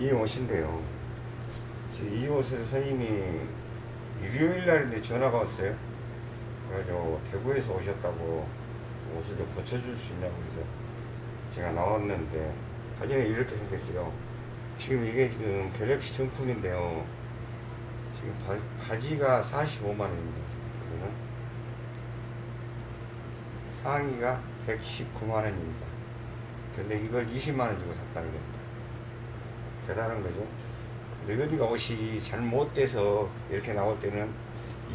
이 옷인데요. 이 옷을 선생님이 일요일 날인데 전화가 왔어요. 그래가지고 대구에서 오셨다고 옷을 좀 고쳐줄 수 있냐고 해서 제가 나왔는데 바지는 이렇게 생겼어요. 지금 이게 지금 갤럭시 정품인데요. 지금 바, 바지가 45만원입니다. 그러면 상의가 119만원입니다. 근데 이걸 20만원 주고 샀다는 겁니다. 대단한 거죠. 근데 어디가 옷이 잘못돼서 이렇게 나올 때는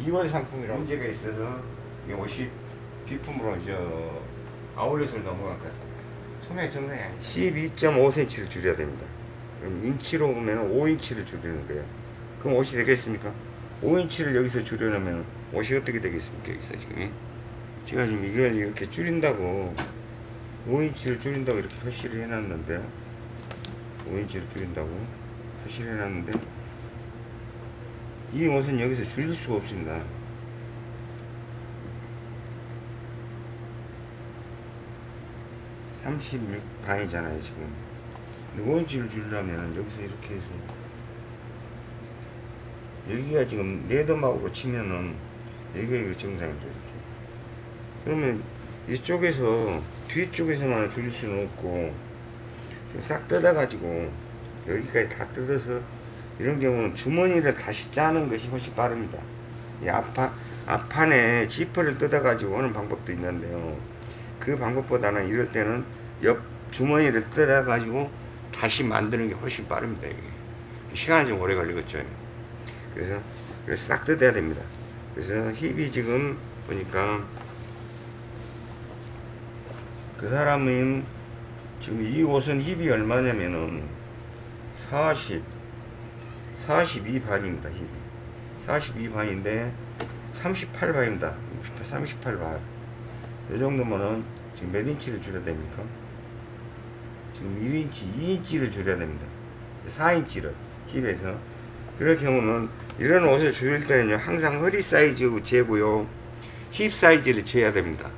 2월 상품이라고 문제가 있어서 이 옷이 비품으로 저 아울렛을 넘어간 것 같아요. 소매 정상이 아니에요. 12.5cm를 줄여야 됩니다. 그럼 인치로 보면 5인치를 줄이는 거예요. 그럼 옷이 되겠습니까? 5인치를 여기서 줄여놓으면 옷이 어떻게 되겠습니까? 여기서 지금. 제가 지금 이걸 이렇게 줄인다고 5인치를 줄인다고 이렇게 표시를 해놨는데 5인치를 줄인다고 표시를 해놨는데 이 옷은 여기서 줄일 수가 없습니다. 삼십육 반이잖아요 지금. 근데 5인치를 줄이려면 여기서 이렇게 해서 여기가 지금 네더막으로 치면은 여기가 정상입니다 이렇게. 그러면 이쪽에서 뒤쪽에서만 줄일 수는 없고 싹 뜯어가지고 여기까지 다 뜯어서 이런 경우는 주머니를 다시 짜는 것이 훨씬 빠릅니다. 이 앞판, 앞판에 지퍼를 뜯어가지고 오는 방법도 있는데요. 그 방법보다는 이럴 때는 옆 주머니를 뜯어가지고 다시 만드는 게 훨씬 빠릅니다. 이게. 시간이 좀 오래 걸리겠죠. 그래서, 싹 뜯어야 됩니다. 그래서 힙이 지금 보니까 그 사람은 지금 이 옷은 힙이 얼마냐면은 40 42반입니다 힙이. 42반인데 38반입니다. 38반. 이 정도면은 지금 몇 인치를 줄여야 됩니까? 지금 1인치 2인치를 줄여야 됩니다. 4인치를 hip에서. 그럴 경우는 이런 옷을 줄일 때는요 항상 허리 사이즈 재고요. 힙 사이즈를 재야 됩니다.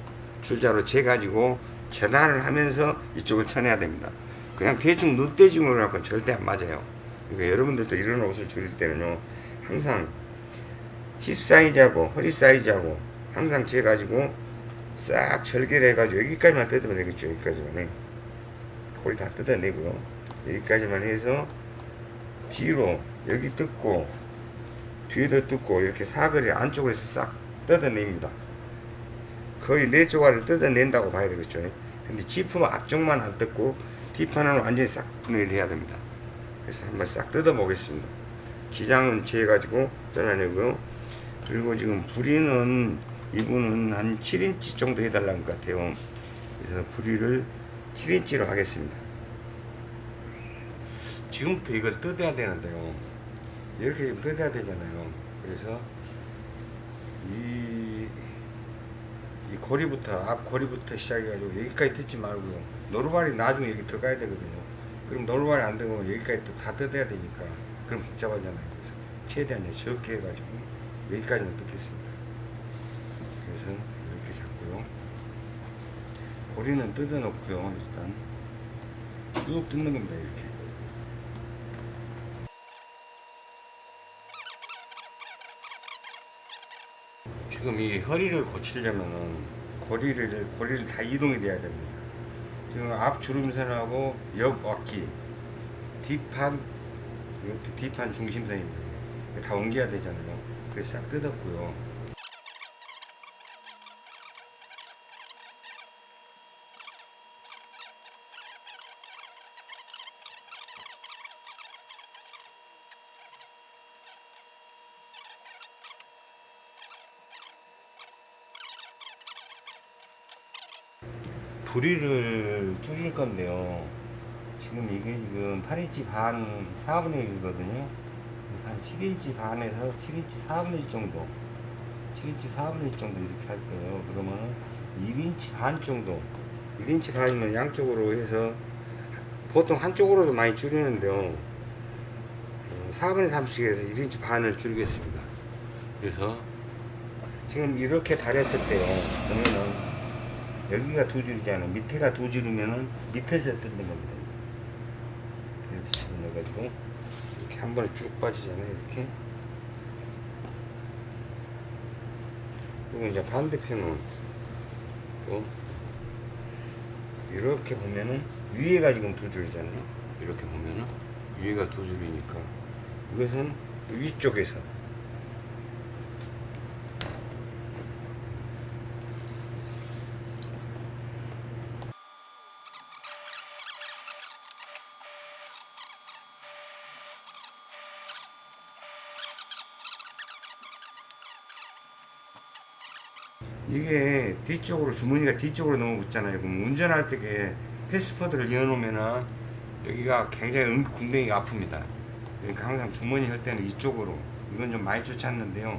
줄자로 재가지고 재단을 하면서 이쪽을 쳐내야 됩니다. 그냥 대충 눈대중으로 갖고는 절대 안 맞아요. 그러니까 여러분들도 이런 옷을 줄일 때는요, 항상 힙 사이즈하고 허리 사이즈하고 항상 재가지고 싹 절개해가지고 여기까지만 뜯으면 되겠죠. 여기까지만. 거의 다 뜯어내고요. 여기까지만 해서 뒤로 여기 뜯고 뒤에도 뜯고 이렇게 사거리 안쪽으로 해서 싹 뜯어냅니다. 거의 네 조각을 뜯어낸다고 봐야 되겠죠. 근데 지품 앞쪽만 안 뜯고 뒷판은 완전히 싹 분해를 해야 됩니다. 그래서 한번 싹 뜯어 보겠습니다. 기장은 재가지고 잘라내고요. 그리고 지금 부리는 이분은 한 7인치 정도 해달라는 것 같아요. 그래서 부리를 7인치로 하겠습니다. 지금부터 이걸 뜯어야 되는데요. 이렇게 뜯어야 되잖아요. 그래서 이, 이 고리부터, 앞 고리부터 시작해가지고 여기까지 뜯지 말고요. 노루발이 나중에 여기 들어가야 되거든요. 그럼 노루발이 안 되고 여기까지 또 다 뜯어야 되니까. 그럼 복잡하잖아요. 그래서 최대한 적게 해가지고 여기까지는 뜯겠습니다. 그래서 이렇게 잡고요. 고리는 뜯어 놓고요. 일단 쭉 뜯는 겁니다. 이렇게. 지금 이 허리를 고치려면은 고리를 고리를 다 이동이 돼야 됩니다. 지금 앞 주름선하고 옆 어깨 뒷판 뒷판 중심선입니다. 다 옮겨야 되잖아요. 그래서 싹 뜯었고요. 부리를 줄일 건데요. 지금 이게 지금 8인치 반 4분의 1이거든요. 그래서 한 7인치 반에서 7인치 4분의 1 정도. 7인치 4분의 1 정도 이렇게 할 거예요. 그러면 1인치 반 정도. 1인치 반이면 양쪽으로 해서 보통 한쪽으로도 많이 줄이는데요. 4분의 3씩 해서 1인치 반을 줄이겠습니다. 그래서 지금 이렇게 다렸을 때요. 보면은 여기가 두 줄이잖아요. 밑에가 두 줄이면은 밑에서 뜯는 겁니다. 이렇게 집어넣어가지고 이렇게 한 번에 쭉 빠지잖아요 이렇게 그리고 이제 반대편은 또 이렇게 보면은 위에가 지금 두 줄이잖아요 이렇게 보면은 위에가 두 줄이니까 이것은 위쪽에서 이게 뒤쪽으로 주머니가 뒤쪽으로 너무 붙잖아요. 그럼 운전할 때게 패스포드를 이어놓으면은 여기가 굉장히 응, 궁뎅이가 아픕니다. 그러니까 항상 주머니 할 때는 이쪽으로 이건 좀 많이 쫓았는데요.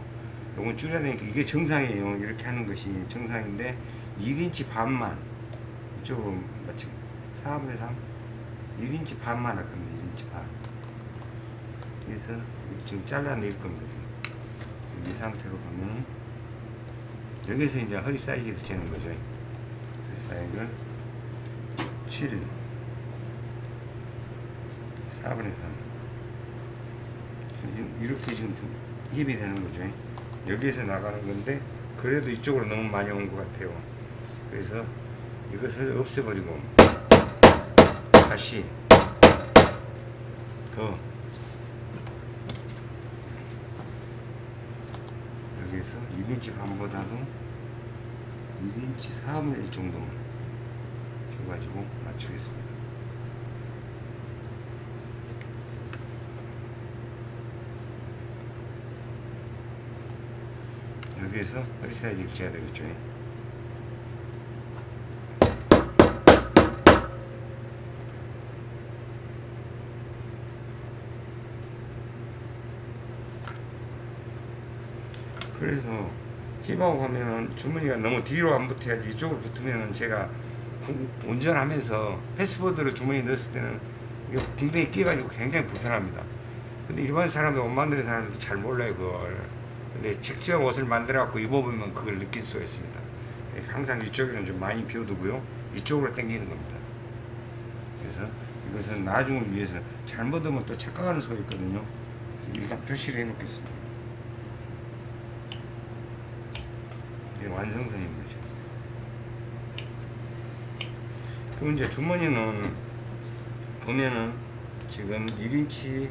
이건 줄여야 되니까 이게 정상이에요. 이렇게 하는 것이 정상인데 1인치 반만 이쪽으로 마치 4분의 3 1인치 반만 할 겁니다. 1인치 반 그래서 지금 잘라낼 겁니다. 이 상태로 보면 여기서 이제 허리 사이즈를 재는 거죠. 사이즈를 7 4분의 3 지금 이렇게 지금 좀 힙이 되는 거죠. 여기에서 나가는 건데 그래도 이쪽으로 너무 많이 온 것 같아요. 그래서 이것을 없애버리고 다시 더 여기에서 1인치 반보다도 1인치 4분의 1 정도만 줘가지고 맞추겠습니다. 여기에서 허리 사이즈를 재야 되겠죠. 그래서 힙하고 하면은 주머니가 너무 뒤로 안 붙어야지 이쪽으로 붙으면은 제가 구- 운전하면서 패스포드를 주머니에 넣었을 때는 이거 빙빙이 끼가지고 굉장히 불편합니다. 근데 일반 사람들 옷 만드는 사람들도 잘 몰라요 그걸. 근데 직접 옷을 만들어 갖고 입어보면 그걸 느낄 수가 있습니다. 항상 이쪽에는 좀 많이 비워두고요. 이쪽으로 당기는 겁니다. 그래서 이것은 나중을 위해서 잘못하면 또 착각하는 소리 있거든요. 일단 표시를 해놓겠습니다. 완성선인 거죠. 그럼 이제 주머니는 보면은 지금 1인치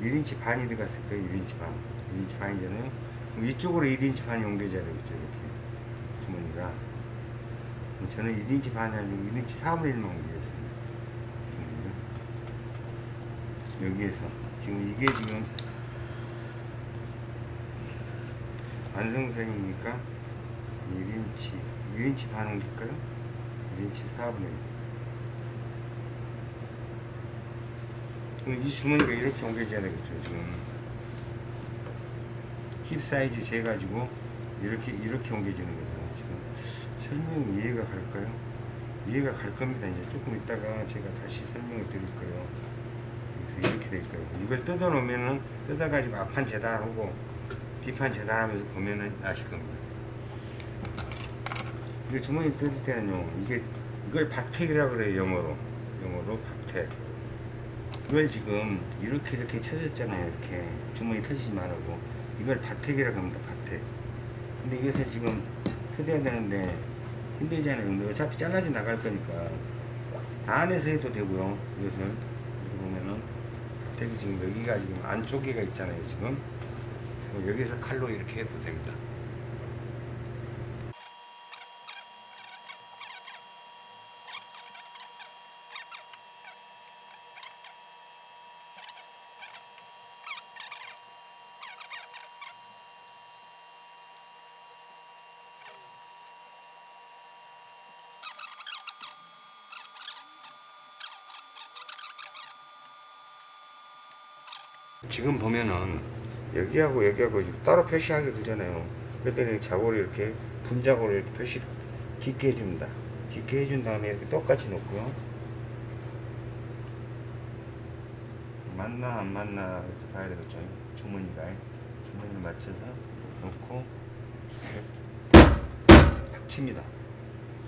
1인치 반이 들어갔을 거예요. 1인치 반. 1인치 반이잖아요. 이쪽으로 1인치 반이 옮겨져야 되겠죠. 이렇게 주머니가. 저는 1인치 반이 아니고 1인치 4분의 1만 옮기겠습니다. 주머니를. 여기에서 지금 이게 지금 완성선이니까 1인치 1인치 반 옮길까요? 1인치 4분의 1 그럼 이 주머니가 이렇게 옮겨져야 되겠죠 지금. 힙 사이즈 재가지고 이렇게 이렇게 옮겨지는 거잖아요 지금. 설명이 이해가 갈까요? 이해가 갈 겁니다. 이제 조금 있다가 제가 다시 설명을 드릴 거예요. 그래서 이렇게 될 거예요. 이걸 뜯어 놓으면은 뜯어 가지고 앞판 재단하고 뒷판 재단하면서 보면은 아실 겁니다 이게 주머니 뜯을 때는요 이게 이걸 박택이라고 그래요 영어로. 영어로 박택. 이걸 지금 이렇게 이렇게 쳐졌잖아요 이렇게. 주머니 터지지 말라고. 이걸 박택이라고 합니다 박택. 근데 이것을 지금 터져야 되는데 힘들잖아요. 근데 어차피 잘라져 나갈 거니까 안에서 해도 되고요 이것을. 보면은 박택이 지금 여기가 지금 안쪽에가 있잖아요 지금. 여기서 칼로 이렇게 해도 됩니다 지금 보면은 여기하고 여기하고 따로 표시하게 되잖아요. 그랬더니 자고를 이렇게 분자고를 이렇게 표시 깊게 해줍니다. 깊게 해준 다음에 이렇게 똑같이 놓고요. 맞나 안 맞나 이렇게 봐야 되겠죠. 주머니가 주머니를 맞춰서 놓고 탁 칩니다.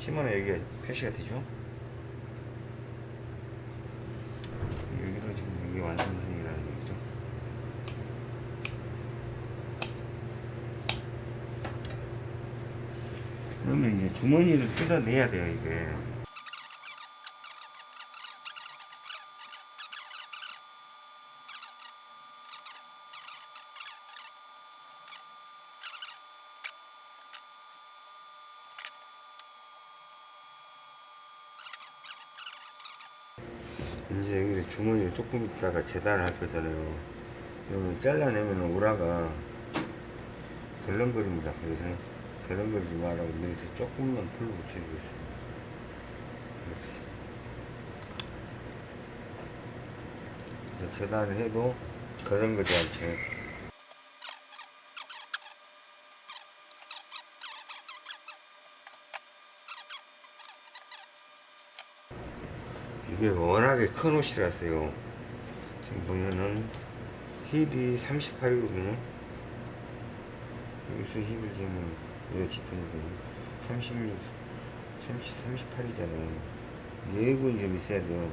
치면 여기가 표시가 되죠. 그러면 이제 주머니를 뜯어내야 돼요, 이게. 이제 여기 주머니를 조금 있다가 재단을 할 거잖아요. 그러면 잘라내면 우라가 덜렁거립니다. 그래서 덜렁거리지 말라고 밑에 조금만 풀로 붙여주겠습니다. 이렇게. 재단을 해도 덜렁거리지 않죠. 이게 워낙에 큰 옷이라서요. 지금 보면은 힙이 38이거든요. 여기서 힙을 지금 이거 짚으니까 36, 30, 38이잖아요. 여기군이 좀 있어야 돼요.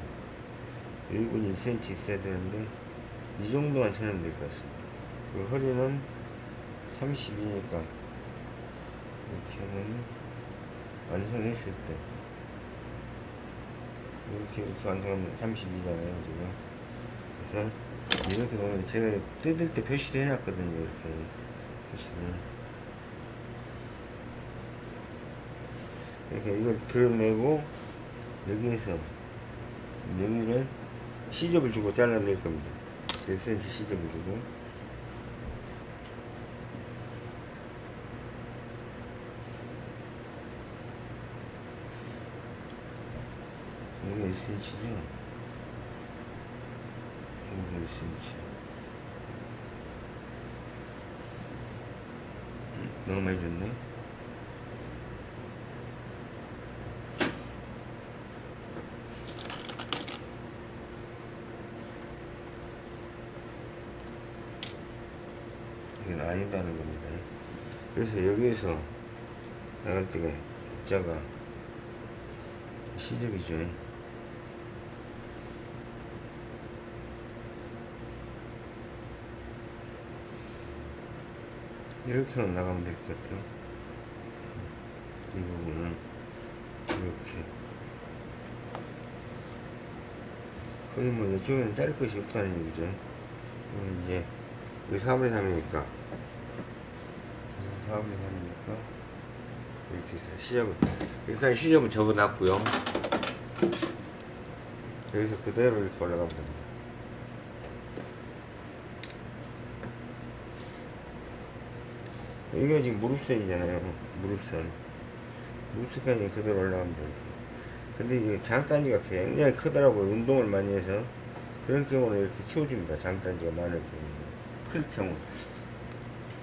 여기군이 1cm 있어야 되는데 이 정도만 쳐면 될 것 같습니다. 그 허리는 32니까 이렇게 하면 완성했을 때 이렇게 이렇게 완성하면 32잖아요 지금 그래서 이렇게 보면 제가 뜯을 때 표시를 해놨거든요 이렇게 표시를 이렇게 이걸 드러내고 여기에서 여기를 시접을 주고 잘라낼 겁니다 1cm 시접을 주고 여기 1cm죠? 여기 1cm. 음, 너무 많이 줬네? 아니다는 겁니다. 그래서 여기에서 나갈 때가 입자가 시접이죠. 이렇게만 나가면 될 것 같아요. 이 부분은 이렇게. 거의 뭐 이쪽에는 자를 것이 없다는 얘기죠. 이제 여기 4분의 3이니까 4분의 3이니까 이렇게 해서 시접을 일단 시접은 접어놨고요. 여기서 그대로 이렇게 올라가면 됩니다. 이게 지금 무릎선이잖아요. 무릎선. 무릎선까지 그대로 올라가면 됩니다. 근데 이게 장단지가 굉장히 크더라고요. 운동을 많이 해서. 그런 경우는 이렇게 키워줍니다. 장단지가 많을 경우. 클 경우.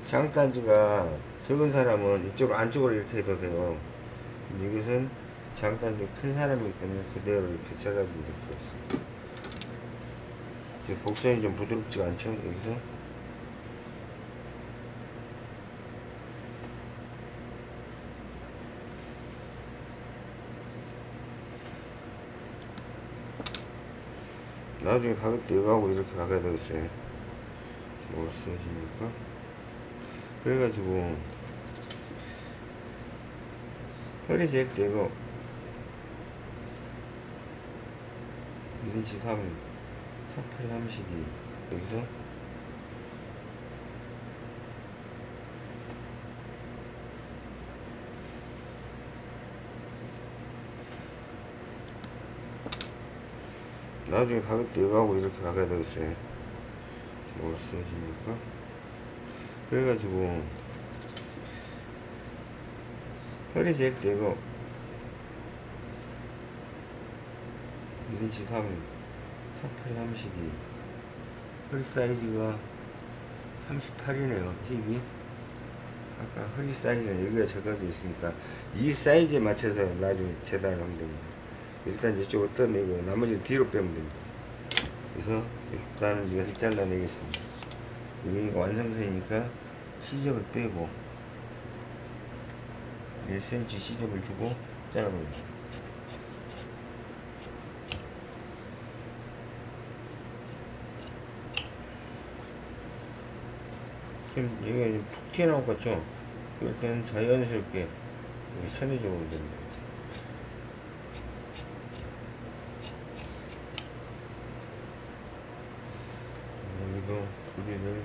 장단지가 적은 사람은 이쪽으로 안쪽으로 이렇게 해도 돼요. 이것은 장단지가 큰 사람이기 때문에 그대로 이렇게 잘라주면 될것 같습니다. 지금 곡선이 좀 부드럽지가 않죠? 여기서. 나중에 때 이거하고 이렇게 박아야 되겠죠. 뭐 없어지니까. 그래가지고, 허리 잴때 이거, 1인치 3, 38, 32. 여기서, 나중에 때 이거하고 이렇게 박아야 되겠죠. 뭐 없어지니까. 그래가지고, 잴때 이거, 1인치 3, 38, 32. 허리 사이즈가 38이네요, 힙이. 아까 허리 사이즈는 여기가 적어져 있으니까, 이 사이즈에 맞춰서 나중에 재단을 하면 됩니다. 일단 이쪽을 떠내고 나머지는 뒤로 빼면 됩니다. 그래서 일단은 이것을 잘라내겠습니다. 여기가 완성선이니까 시접을 빼고 1cm 시접을 주고 잘라봅니다. 지금 여기가 툭 튀어나올 것 같죠? 이렇게는 자연스럽게 여기 천의적으로 됩니다. 여기도 구리를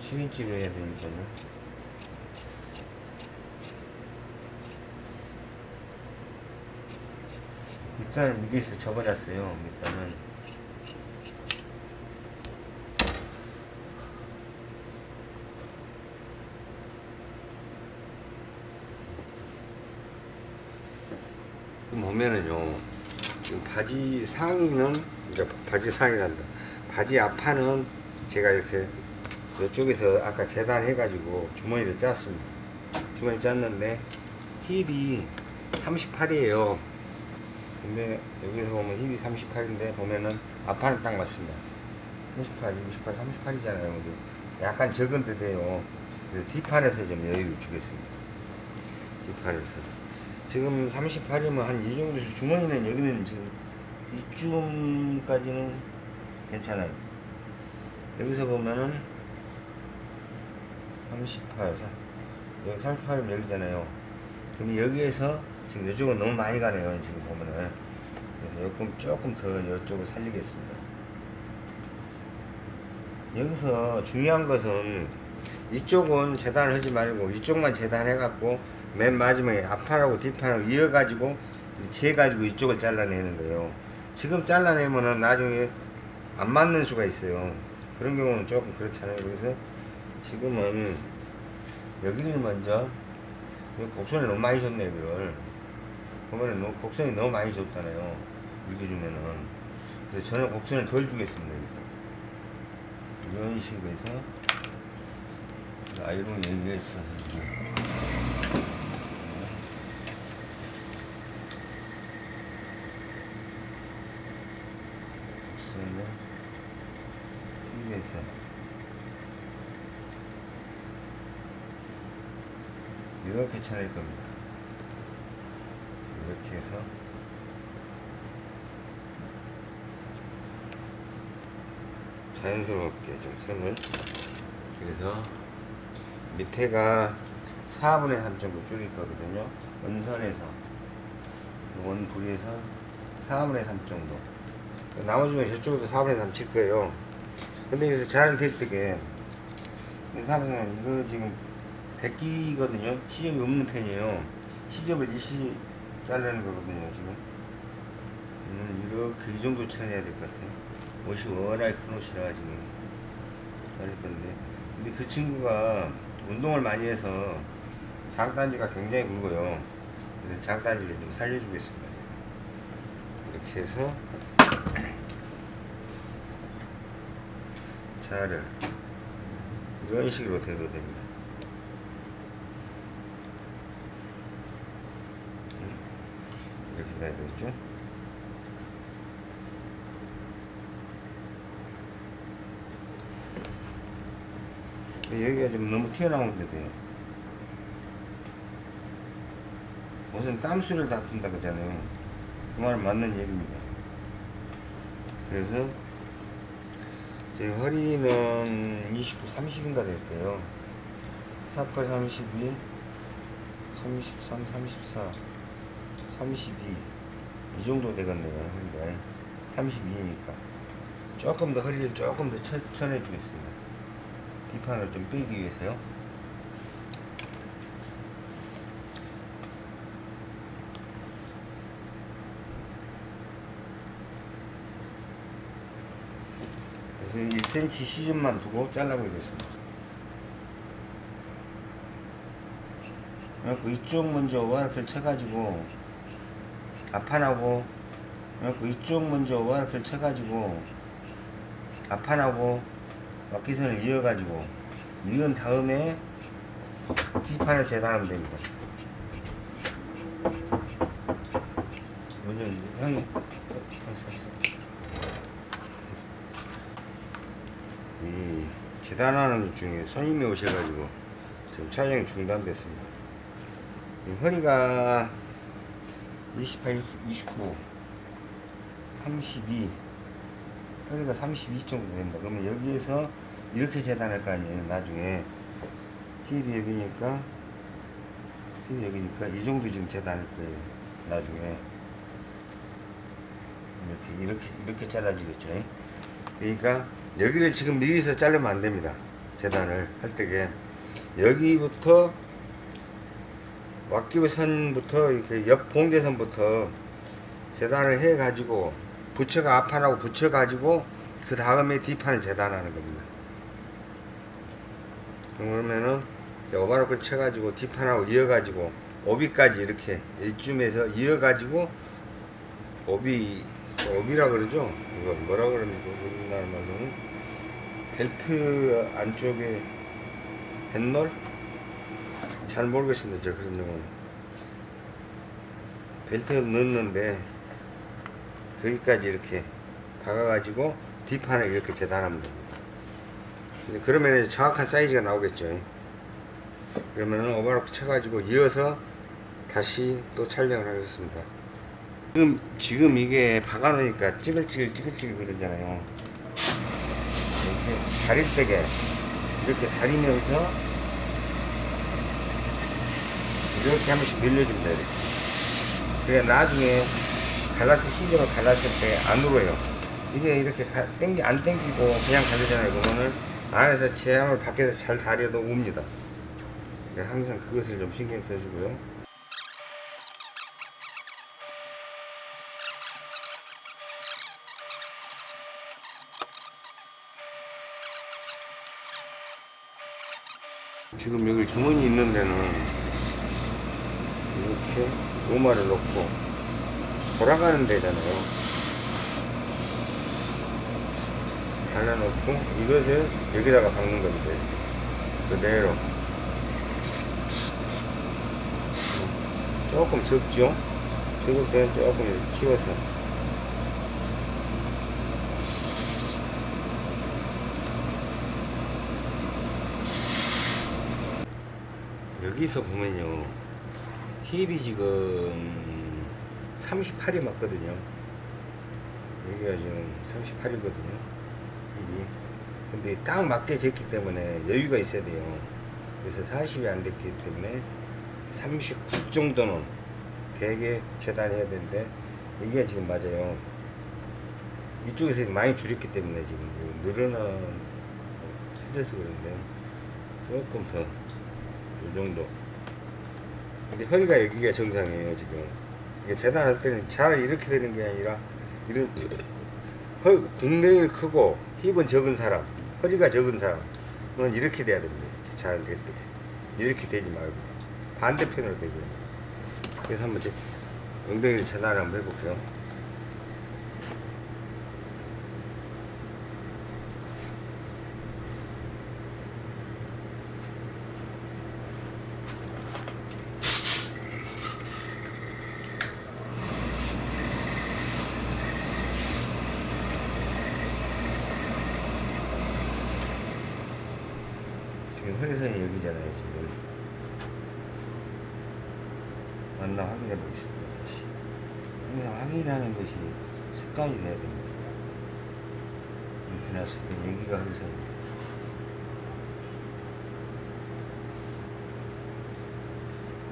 7인치로 해야 되니까요. 밑단을 미리서 접어놨어요. 밑단은. 보면은요, 지금 바지 상의는, 이제 바지 상의란다. 바지 앞판은 제가 이렇게 이쪽에서 아까 재단해가지고 주머니를 짰습니다. 주머니 짰는데 힙이 38이에요. 근데 여기서 보면 힙이 38인데 보면은 앞판은 딱 맞습니다. 38, 68, 38이잖아요. 근데 약간 적은 듯해요. 그래서 뒷판에서 좀 여유를 주겠습니다. 뒷판에서. 지금 38이면 한 이 정도 주머니는 여기는 지금 이쯤까지는 괜찮아요. 여기서 보면은 38, 여기 38이면 여기잖아요. 그럼 여기에서 지금 이쪽은 너무 많이 가네요. 지금 보면은. 그래서 조금, 조금 더 이쪽을 살리겠습니다. 여기서 중요한 것은 이쪽은 재단을 하지 말고 이쪽만 재단해갖고 맨 마지막에 앞판하고 뒷판하고 이어가지고 재가지고 이쪽을 잘라내는 거예요. 지금 잘라내면은 나중에 안 맞는 수가 있어요. 그런 경우는 조금 그렇잖아요. 그래서 지금은 여기를 먼저 곡선을 너무 많이 줬네 이거를 보면은 너무- 곡선이 너무 많이 줬잖아요. 이렇게 주면은 그래서 저는 곡선을 덜 주겠습니다. 여기서. 이런 식으로 해서 아이롱 여기가 있어. 곡선을 여기에서 이렇게 쳐낼 겁니다. 이렇게 해서. 자연스럽게 좀 선을. 그래서 밑에가 4분의 3 정도 줄일 거거든요. 원선에서. 원부리에서 4분의 3 정도. 나머지 는 저쪽도 4분의 3 칠 거예요. 근데 여기서 잘 될 때게 삼성은 이거 지금 대끼거든요. 시접이 없는 편이에요. 시접을 일시 자르는 거거든요 지금. 음, 이렇게 이 정도 쳐내야 될 것 같아요. 옷이 워낙에 큰 옷이라 지금 자를 건데. 근데 그 친구가 운동을 많이 해서 장단지가 굉장히 굵어요. 그래서 장단지를 좀 살려주겠습니다. 이렇게 해서 자를. 이런 식으로 돼도 됩니다 가야 되겠죠 여기가 좀 너무 튀어나오는데 돼요. 옷은 땀수를 다툰다 그러잖아요. 그 말은 맞는 얘기입니다. 그래서 제 허리는 29, 30인가 될 거예요. 48, 32, 33, 34, 32. 이 정도 되겠네요. 허리가. 32니까. 조금 더 허리를 조금 더 쳐, 쳐내주겠습니다. 뒷판을 좀 빼기 위해서요. 그래서 1cm 시즌만 두고 잘라보겠습니다. 그래갖고 이쪽 먼저 오한표 쳐가지고 앞판하고 이쪽 먼저 오한표 쳐가지고 앞판하고 막기선을 이어가지고 이은 다음에 뒷판을 재단하면 됩니다. 먼저 형이 이 재단하는 것 중에 손님이 오셔가지고 지금 촬영이 중단됐습니다. 이 허리가 28, 29, 32 허리가 32 정도 된다. 그러면 여기에서 이렇게 재단할 거 아니에요. 나중에 힙이 여기니까 여기니까 이 정도 지금 재단할 거예요. 나중에 이렇게 이렇게 이렇게 잘라지겠죠. 그러니까 여기를 지금 미리서 자르면 안 됩니다. 재단을 할 때게 여기부터 왁기선부터 이렇게 옆 봉제선부터 재단을 해 가지고 부처가 앞판하고 붙여 가지고 그 다음에 뒷판을 재단하는 겁니다. 그러면은 오바로크를 쳐가지고 뒷판하고 이어가지고 오비까지 이렇게 이쯤에서 이어가지고 오비 오비라 그러죠? 이거 뭐라 그럽니까? 우리나라 말로는 벨트 안쪽에 뱃놀? 잘 모르겠습니다. 저 그런 용어는 벨트 넣는데 거기까지 이렇게 박아가지고 뒷판을 이렇게 재단하면 됩니다. 근데 그러면 정확한 사이즈가 나오겠죠. 그러면은 오버로크 쳐가지고 이어서 다시 또 촬영을 하겠습니다. 지금, 지금 이게 박아놓으니까 찌글찌글 찌글찌글 그러잖아요. 이렇게 다릴 때게 이렇게 다리면서 이렇게 한 번씩 늘려줍니다. 이렇게. 그래 나중에 갈라스 시즌을 갈랐을 때 안 울어요. 이게 이렇게 가, 땡기 안 땡기고 그냥 가르잖아요. 그러면은 안에서 제함을 밖에서 잘 다려도 웁니다. 네, 항상 그것을 좀 신경 써주고요. 지금 여기 주머니 있는 데는 이렇게 오마를 놓고 돌아가는 데잖아요. 갈라놓고 이것을 여기다가 박는 겁니다. 그대로. 조금 적죠? 적을 때는 조금 이렇게 키워서. 여기서 보면요. 힙이 지금 38이 맞거든요. 여기가 지금 38이거든요. 힙이. 근데 딱 맞게 됐기 때문에 여유가 있어야 돼요. 그래서 40이 안 됐기 때문에 39 정도는 되게 재단해야 되는데 이게 지금 맞아요. 이쪽에서 많이 줄였기 때문에 지금 늘어난 해져서 그런데 조금 더 이 정도. 근데 허리가 여기가 정상이에요 지금. 이게 재단할 때는 잘 이렇게 되는 게 아니라 이런 허 궁뎅이는 크고 힙은 적은 사람, 허리가 적은 사람은 이렇게 돼야 됩니다. 잘 될 때. 이렇게 되지 말고 반대편으로 되고요. 그래서 한번 제 엉덩이를 재단을 한번 해볼게요. 지금 허리선이 여기잖아요, 지금. 맞나 확인해 보겠습니다, 다시. 항상 확인하는 것이 습관이 돼야 됩니다. 놨을 때 여기가 허리선입니다.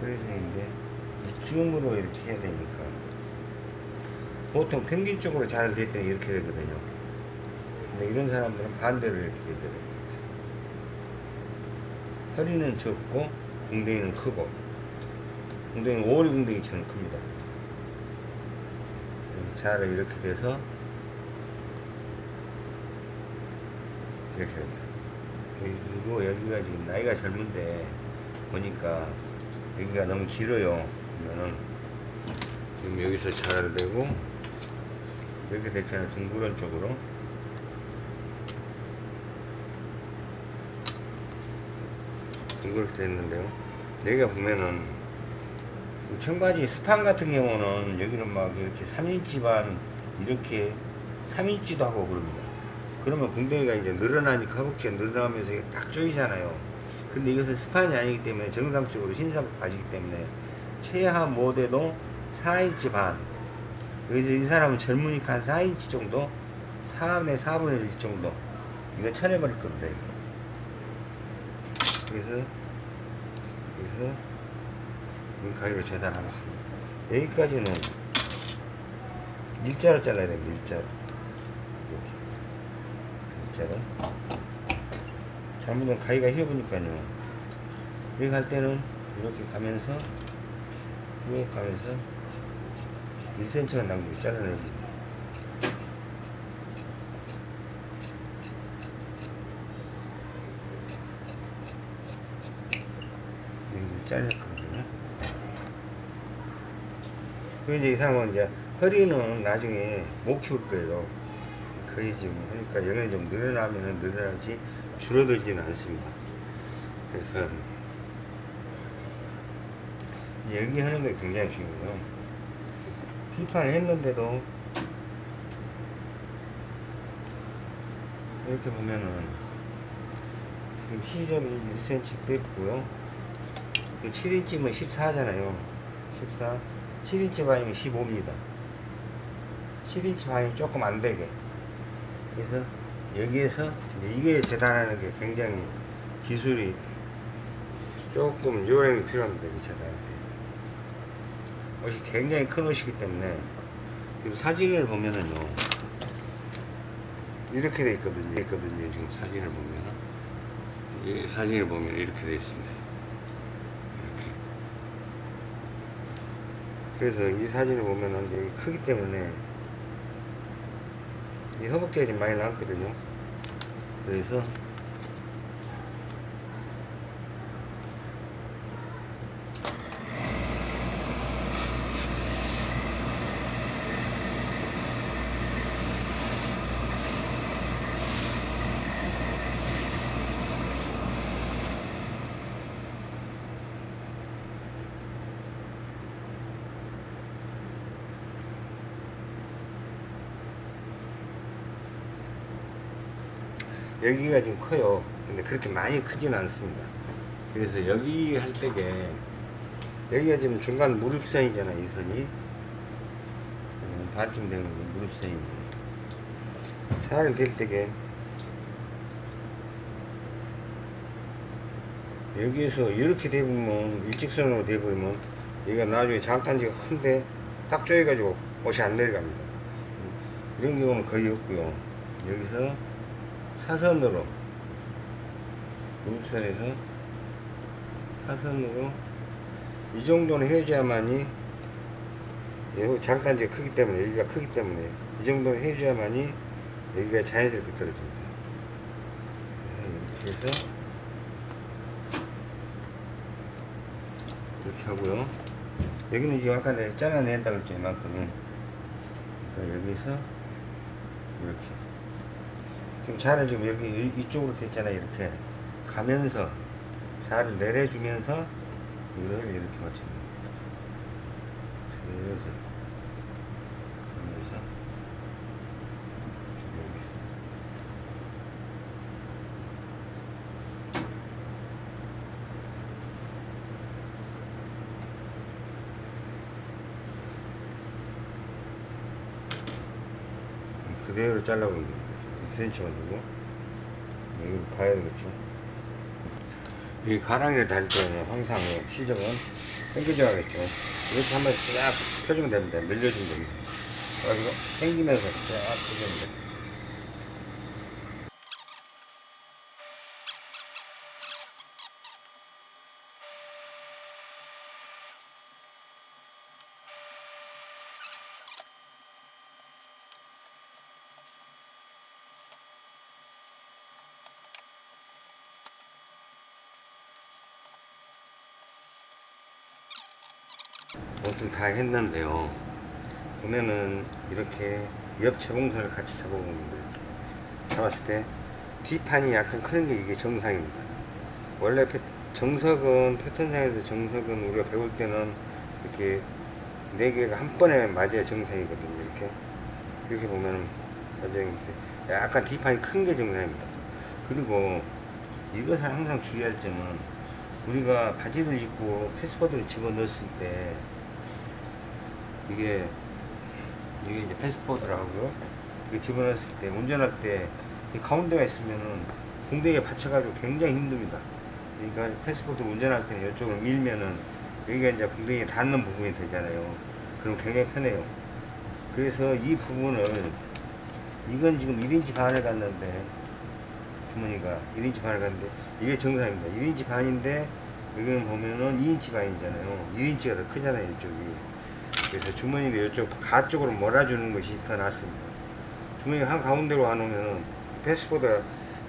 허리선인데 이쯤으로 이렇게 해야 되니까 보통 평균적으로 잘 될 때는 이렇게 되거든요. 근데 이런 사람들은 반대로 이렇게 되더라고요. 허리는 적고 궁뎅이는 크고 궁뎅이는 오리 궁뎅이처럼 큽니다. 잘 이렇게 돼서 이렇게 됩니다. 그리고 여기가 지금 나이가 젊은데 보니까 여기가 너무 길어요. 그러면은 지금 여기서 잘 되고 이렇게 됐잖아요. 둥그런 쪽으로. 이렇게 됐는데요. 여기가 보면은 청바지 스판 같은 경우는 여기는 막 이렇게 3인치 반 이렇게 3인치도 하고 그럽니다. 그러면 궁뎅이가 이제 늘어나니까 허벅지가 늘어나면서 딱 조이잖아요. 근데 이것은 스판이 아니기 때문에 정상적으로 흰사복 바지기 때문에 최하 모델도 4인치 반. 그래서 이 사람은 젊으니까 한 4인치 정도? 4분의 4분의 1 정도. 이거 쳐내버릴 겁니다, 이거. 그래서 그래서 이 가위로 재단하겠습니다. 여기까지는 일자로 잘라야 됩니다. 일자로. 이렇게. 일자로. 잘못하면 가위가 휘어보니까요. 여기 갈 때는 이렇게 가면서 쭉 가면서 1cm가 남기고 잘라내줍니다. 여기 잘렸거든요. 그리고 이제 이 사람은 이제 허리는 나중에 못 키울 거예요. 거의 지금 하니까 여기는 좀 늘어나면은 늘어나지 줄어들지는 않습니다. 그래서 여기 하는 게 굉장히 중요해요.批판을 했는데도 이렇게 보면은 지금 시접이 1cm 뺐고요. 7인치면 14잖아요. 14. 7인치 반이면 15입니다. 7인치 반이 조금 안 되게. 그래서 여기에서 이게 재단하는 게 굉장히 기술이 조금 요령이 필요합니다. 이 재단할 때. 옷이 굉장히 큰 옷이기 때문에 지금 사진을 보면은요. 이렇게 돼 있거든요. 있거든요. 지금 사진을 보면은. 이 사진을 보면 이렇게 돼 있습니다. 이렇게. 그래서 이 사진을 보면은 이제 크기 때문에 이 허벅지가 좀 많이 나왔거든요. 그래서 여기가 좀 커요. 근데 그렇게 많이 크지는 않습니다. 그래서 여기 할 때게 여기가 지금 중간 무릎선이잖아요. 이 선이 음, 반쯤 되는 게 무릎선인데 살을 댈 때게 여기에서 이렇게 대보면 일직선으로 대보면 여기가 나중에 장단지가 큰데 딱 조여가지고 옷이 안 내려갑니다. 이런 경우는 거의 없고요. 여기서 사선으로. 무릎선에서 사선으로. 이 정도는 해줘야만이 여기 장단지가 크기 때문에 여기가 크기 때문에 이 정도는 해줘야만이 여기가 자연스럽게 떨어집니다. 이렇게 해서 이렇게 하고요. 여기는 이제 아까 내가 잘라낸다 그랬죠 이만큼이 그러니까 여기서 이렇게 지금 자를 지금 여기 이- 이쪽으로 됐잖아요 이렇게 가면서 자를 내려주면서 이걸 이렇게 거예요 그래서 여기. 그대로 잘라보면 됩니다 2cm만 두고 이걸 봐야 되겠죠. 이 가랑이를 달 때는 항상 시접은 당겨줘야 겠죠. 이렇게 한번 쫙 펴주면 됩니다. 늘려주면 됩니다. 그래가지고 당기면서 쫙 펴주면 됩니다 옷을 다 했는데요. 보면은 이렇게 옆 재봉선을 같이 잡아보는데 이렇게 잡았을 때 뒷판이 약간 크는 게 이게 정상입니다. 원래 패- 정석은 패턴상에서 정석은 우리가 배울 때는 이렇게 네 개가 한 번에 맞아야 정상이거든요. 이렇게 이렇게 보면은 약간 뒷판이 큰 게 정상입니다. 그리고 이것을 항상 주의할 점은 우리가 바지를 입고 패스포드를 집어넣었을 때 이게 이게 이제. 이게 집어넣었을 때 운전할 때이 가운데가 있으면은 공대에 받쳐가지고 굉장히 힘듭니다. 그러니까 패스포드 운전할 때는 이쪽을 밀면은 여기가 이제 궁뎅이 닿는 부분이 되잖아요. 그럼 굉장히 편해요. 그래서 이 부분을 이건 지금 1인치 반을 갔는데 주머니가 1인치 반을 갔는데 이게 정상입니다. 1인치 반인데 여기는 보면은 2인치 반이잖아요. 1인치가 더 크잖아요. 이쪽이. 그래서 주머니를 이쪽 가 쪽으로 몰아주는 것이 더 낫습니다. 주머니 한 가운데로 안 오면은 패스보다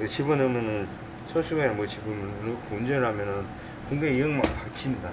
집어넣으면은 손수건에 뭐 집으면 넣고 운전하면은 궁뎅이 영막 박칩니다.